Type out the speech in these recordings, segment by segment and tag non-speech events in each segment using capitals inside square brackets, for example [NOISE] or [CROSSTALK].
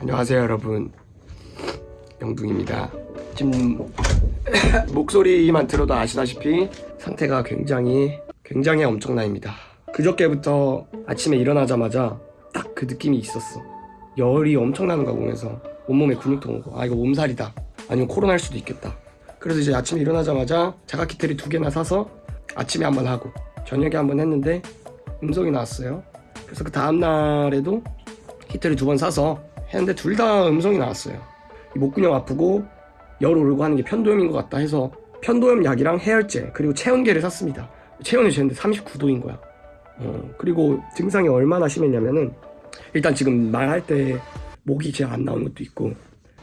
안녕하세요 여러분. 영둥입니다. 지금 [COUGHS] 목소리만 들어도 아시다시피 상태가 굉장히 굉장히 엄청나입니다. 그저께부터 아침에 일어나자마자 딱 그 느낌이 있었어. 열이 엄청나는 거 보면서 온몸에 근육통 오고 아 이거 몸살이다. 아니면 코로나일 수도 있겠다. 그래서 이제 아침에 일어나자마자 자가키트를 두 개나 사서 아침에 한 번 하고 저녁에 한 번 했는데 음성이 나왔어요. 그래서 그 다음날에도 키트를 두 번 사서 했는데 둘 다 음성이 나왔어요. 이 목근형 아프고 열 오르고 하는 게 편도염인 것 같다 해서 편도염 약이랑 해열제 그리고 체온계를 샀습니다. 체온이 쟀는데 39도인 거야. 어, 그리고 증상이 얼마나 심했냐면은 일단 지금 말할 때 목이 잘안 나오는 것도 있고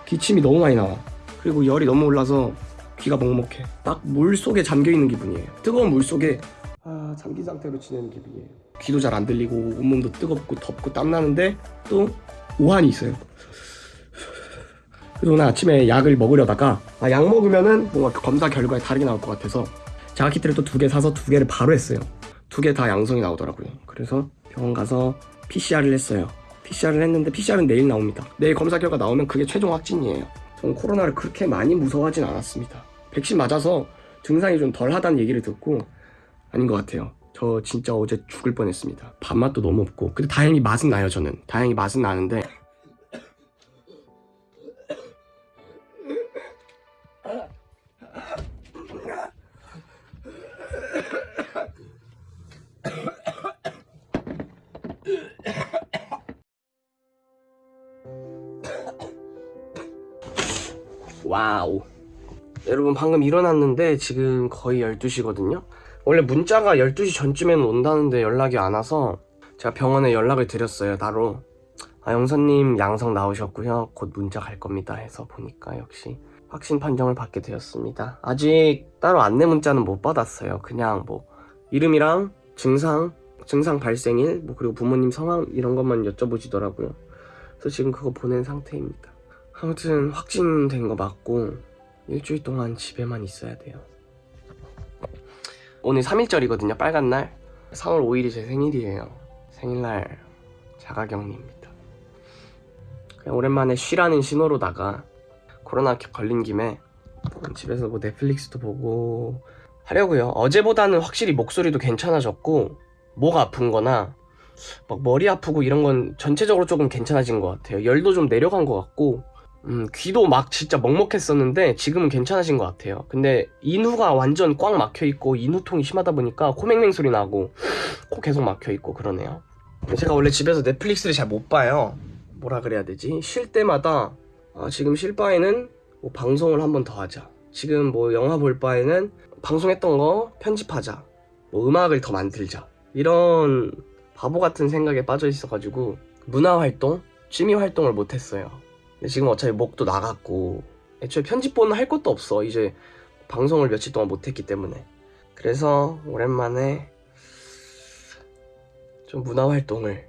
기침이 너무 많이 나와. 그리고 열이 너무 올라서 귀가 먹먹해. 딱 물 속에 잠겨 있는 기분이에요. 뜨거운 물 속에 아 잠긴 상태로 지내는 기분이에요. 귀도 잘 안 들리고 온몸도 뜨겁고 덥고 땀 나는데 또 오한이 있어요. 그래서 오늘 아침에 약을 먹으려다가 아, 약 먹으면은 뭔가 그 검사 결과에 다르게 나올 것 같아서 자가 키트를 또 두 개 사서 두 개를 바로 했어요. 두 개 다 양성이 나오더라고요. 그래서 병원 가서 PCR을 했어요. PCR을 했는데 PCR은 내일 나옵니다. 내일 검사 결과 나오면 그게 최종 확진이에요. 저는 코로나를 그렇게 많이 무서워하진 않았습니다. 백신 맞아서 증상이 좀 덜하다는 얘기를 듣고 아닌 것 같아요. 저 진짜 어제 죽을 뻔했습니다. 밥맛도 너무 없고 근데 다행히 맛은 나요 저는. 다행히 맛은 나는데 와우 여러분 방금 일어났는데 지금 거의 12시거든요 원래 문자가 12시 전쯤에는 온다는데 연락이 안 와서 제가 병원에 연락을 드렸어요 따로. 아 영선님 양성 나오셨고요. 곧 문자 갈 겁니다 해서 보니까 역시 확진 판정을 받게 되었습니다. 아직 따로 안내 문자는 못 받았어요. 그냥 뭐 이름이랑 증상 증상 발생일 뭐 그리고 부모님 성함 이런 것만 여쭤보시더라고요. 그래서 지금 그거 보낸 상태입니다. 아무튼 확진된 거 맞고 일주일 동안 집에만 있어야 돼요 오늘 3일절이거든요 빨간 날. 3월 5일이 제 생일이에요. 생일날 자가격리입니다. 그냥 오랜만에 쉬라는 신호로다가 코로나 걸린 김에 집에서 뭐 넷플릭스도 보고 하려고요. 어제보다는 확실히 목소리도 괜찮아졌고 목 아픈 거나 막 머리 아프고 이런 건 전체적으로 조금 괜찮아진 것 같아요. 열도 좀 내려간 것 같고 음, 귀도 막 진짜 먹먹했었는데 지금은 괜찮아진 것 같아요. 근데 인후가 완전 꽉 막혀 있고 인후통이 심하다 보니까 코맹맹 소리 나고 코 계속 막혀 있고 그러네요. 제가 원래 집에서 넷플릭스를 잘 못 봐요. 뭐라 그래야 되지? 쉴 때마다 아, 지금 쉴 바에는 뭐 방송을 한 번 더 하자. 지금 뭐 영화 볼 바에는 방송했던 거 편집하자. 뭐 음악을 더 만들자. 이런 바보 같은 생각에 빠져 있어가지고 문화 활동, 취미 활동을 못 했어요. 지금 어차피 목도 나갔고 애초에 편집본은 할 것도 없어. 이제 방송을 며칠 동안 못했기 때문에. 그래서 오랜만에 좀 문화활동을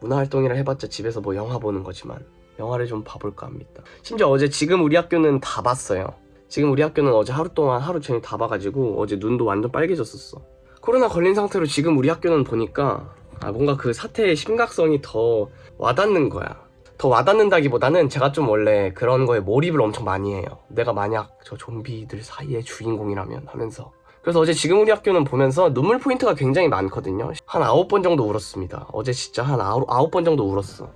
문화활동이라 해봤자 집에서 뭐 영화 보는 거지만 영화를 좀 봐볼까 합니다. 심지어 어제 지금 우리 학교는 다 봤어요. 지금 우리 학교는 어제 하루 동안 하루 종일 다 봐가지고 어제 눈도 완전 빨개졌었어. 코로나 걸린 상태로 지금 우리 학교는 보니까 아 뭔가 그 사태의 심각성이 더 와닿는 거야 더 와닿는다기보다는 제가 좀 원래 그런 거에 몰입을 엄청 많이 해요. 내가 만약 저 좀비들 사이의 주인공이라면 하면서. 그래서 어제 지금 우리 학교는 보면서 눈물 포인트가 굉장히 많거든요. 한 아홉 번 정도 울었습니다. 어제 진짜 한 아홉, 아홉 번 정도 울었어.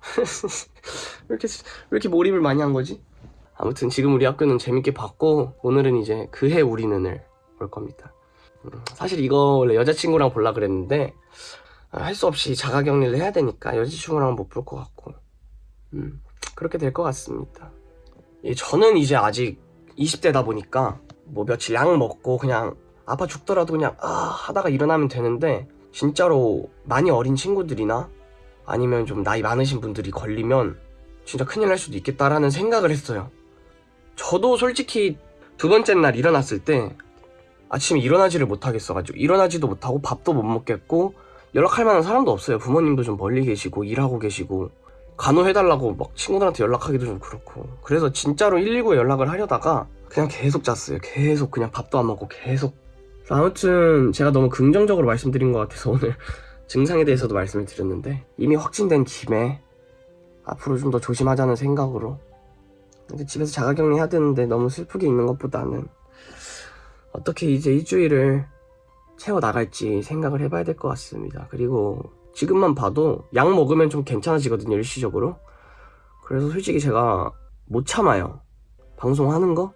[LAUGHS] 왜 이렇게 왜 이렇게 몰입을 많이 한 거지? 아무튼 지금 우리 학교는 재밌게 봤고 오늘은 이제 그해 우리는을 볼 겁니다. 음, 사실 이거 원래 여자친구랑 볼라 그랬는데 아, 할수 없이 자가격리를 해야 되니까 여자친구랑은 못볼 것 같고 음, 그렇게 될 것 같습니다. 예, 저는 이제 아직 20대다 보니까 뭐 며칠 약 먹고 그냥 아파 죽더라도 그냥 아 하다가 일어나면 되는데 진짜로 많이 어린 친구들이나 아니면 좀 나이 많으신 분들이 걸리면 진짜 큰일 날 수도 있겠다라는 생각을 했어요. 저도 솔직히 두 번째 날 일어났을 때 아침에 일어나지를 못하겠어가지고 일어나지도 못하고 밥도 못 먹겠고 연락할 만한 사람도 없어요. 부모님도 좀 멀리 계시고 일하고 계시고 간호해달라고 막 친구들한테 연락하기도 좀 그렇고. 그래서 진짜로 119에 연락을 하려다가 그냥 계속 잤어요. 계속 그냥 밥도 안 먹고 계속. 아무튼 제가 너무 긍정적으로 말씀드린 것 같아서 오늘 [LAUGHS] 증상에 대해서도 말씀을 드렸는데 이미 확진된 김에 앞으로 좀 더 조심하자는 생각으로 집에서 자가격리 해야 되는데 너무 슬프게 있는 것보다는 어떻게 이제 일주일을 채워 나갈지 생각을 해봐야 될 것 같습니다. 그리고 지금만 봐도 약 먹으면 좀 괜찮아지거든요, 일시적으로. 그래서 솔직히 제가 못 참아요. 방송하는 거,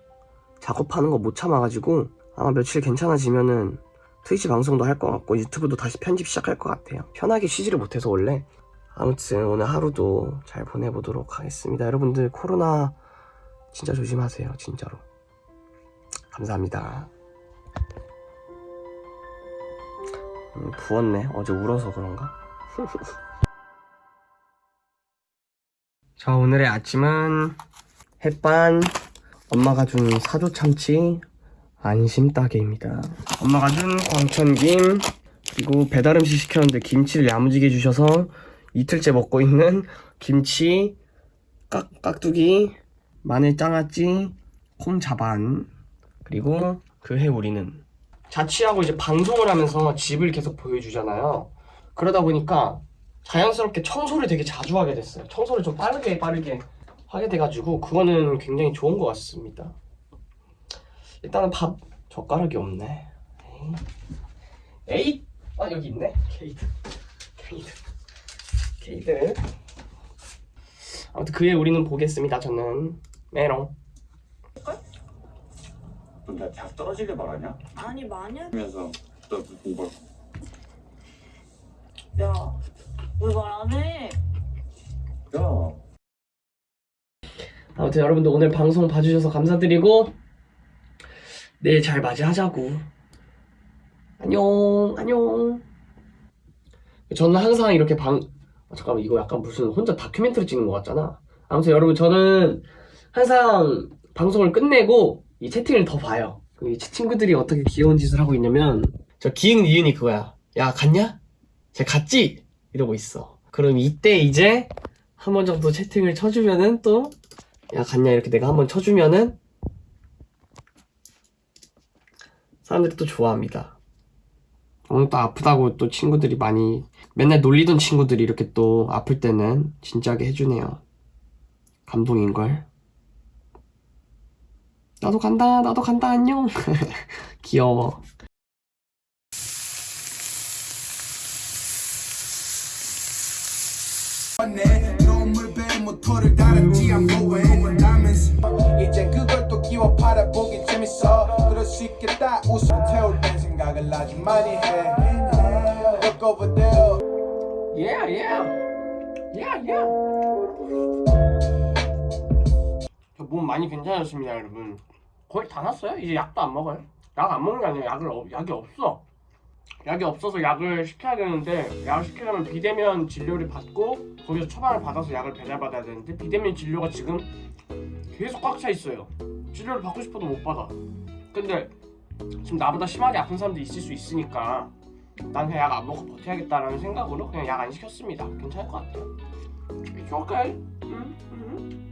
작업하는 거 못 참아가지고 아마 며칠 괜찮아지면은 트위치 방송도 할 것 같고 유튜브도 다시 편집 시작할 것 같아요. 편하게 쉬지를 못해서 원래. 아무튼 오늘 하루도 잘 보내보도록 하겠습니다. 여러분들 코로나 진짜 조심하세요, 진짜로. 감사합니다. 음, 부었네. 어제 울어서 그런가? [LAUGHS] 자, 오늘의 아침은 햇반, 엄마가 준 사조 참치, 안심 따개입니다. 엄마가 준 광천김, 그리고 배달 음식 시켰는데 김치를 야무지게 주셔서 이틀째 먹고 있는 김치, 깍, 깍두기, 마늘 장아찌, 콩자반, 그리고 그 해 우리는 자취하고 이제 방송을 하면서 집을 계속 보여주잖아요. 그러다 보니까 자연스럽게 청소를 되게 자주 하게 됐어요. 청소를 좀 빠르게 빠르게 하게 돼가지고 그거는 굉장히 좋은 것 같습니다. 일단은 밥 젓가락이 없네. 에잇! 아 여기 있네. 케이드, 케이드, 케이드. 아무튼 그에 우리는 보겠습니다. 저는 메롱. 나 대학 떨어지길 바라냐? 아니 만약 하면서 너 공부 야 왜 말 안 해? 야. 아무튼 여러분들 오늘 방송 봐주셔서 감사드리고 내일 잘 맞이하자고. 안녕 안녕. 저는 항상 이렇게 방 아, 잠깐만 이거 약간 무슨 혼자 다큐멘터리 찍는 것 같잖아. 아무튼 여러분 저는 항상 방송을 끝내고 이 채팅을 더 봐요. 그이 친구들이 어떻게 귀여운 짓을 하고 있냐면 저 기흥 니은이 그거야. 야 갔냐? 쟤 갔지? 이러고 있어 그럼 이때 이제 한 번 정도 채팅을 쳐주면은 또 야 갔냐 이렇게 내가 한 번 쳐주면은 사람들이 또 좋아합니다. 오늘 또 아프다고 또 친구들이 많이 맨날 놀리던 친구들이 이렇게 또 아플 때는 진지하게 해주네요. 감동인걸. 나도 간다 나도 간다 안녕 [LAUGHS] 귀여워 내 노물배 모터를 달았지 I'm going. Diamonds 이젠 그걸 또 끼워 팔아보기 재밌어. 그럴 수 있겠다. 웃음 태울 땐 생각을 아주 많이 해. Look over there. Yeah yeah. Yeah yeah. 저 몸 많이 괜찮아졌습니다 여러분. 거의 다 났어요? 이제 약도 안 먹어요? 약 안 먹는 게 아니라 약을 없- 약이 없어 약이 없어서 약을 시켜야 되는데 약을 시키려면 비대면 진료를 받고 거기서 처방을 받아서 약을 배달받아야 되는데 비대면 진료가 지금 계속 꽉 차 있어요. 진료를 받고 싶어도 못 받아. 근데 지금 나보다 심하게 아픈 사람도 있을 수 있으니까 난 그냥 약 안 먹고 버텨야겠다라는 생각으로 그냥 약 안 시켰습니다. 괜찮을 것 같아요. It's okay 음, 음.